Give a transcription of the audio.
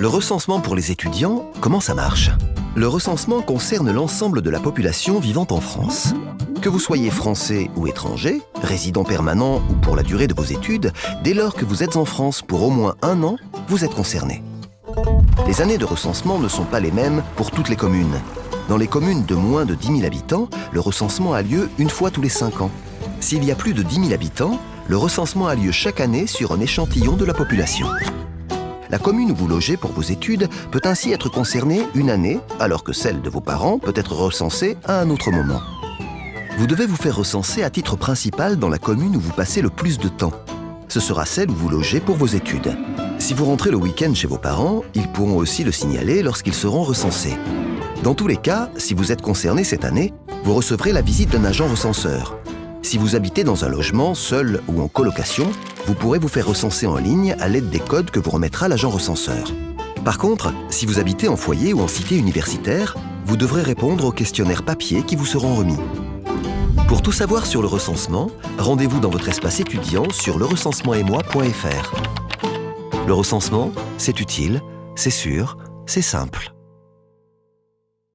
Le recensement pour les étudiants, comment ça marche? Le recensement concerne l'ensemble de la population vivant en France. Que vous soyez français ou étranger, résident permanent ou pour la durée de vos études, dès lors que vous êtes en France pour au moins un an, vous êtes concerné. Les années de recensement ne sont pas les mêmes pour toutes les communes. Dans les communes de moins de 10 000 habitants, le recensement a lieu une fois tous les 5 ans. S'il y a plus de 10 000 habitants, le recensement a lieu chaque année sur un échantillon de la population. La commune où vous logez pour vos études peut ainsi être concernée une année, alors que celle de vos parents peut être recensée à un autre moment. Vous devez vous faire recenser à titre principal dans la commune où vous passez le plus de temps. Ce sera celle où vous logez pour vos études. Si vous rentrez le week-end chez vos parents, ils pourront aussi le signaler lorsqu'ils seront recensés. Dans tous les cas, si vous êtes concerné cette année, vous recevrez la visite d'un agent recenseur. Si vous habitez dans un logement, seul ou en colocation, vous pourrez vous faire recenser en ligne à l'aide des codes que vous remettra l'agent recenseur. Par contre, si vous habitez en foyer ou en cité universitaire, vous devrez répondre aux questionnaires papier qui vous seront remis. Pour tout savoir sur le recensement, rendez-vous dans votre espace étudiant sur lerecensementetmoi.fr. Le recensement, c'est utile, c'est sûr, c'est simple.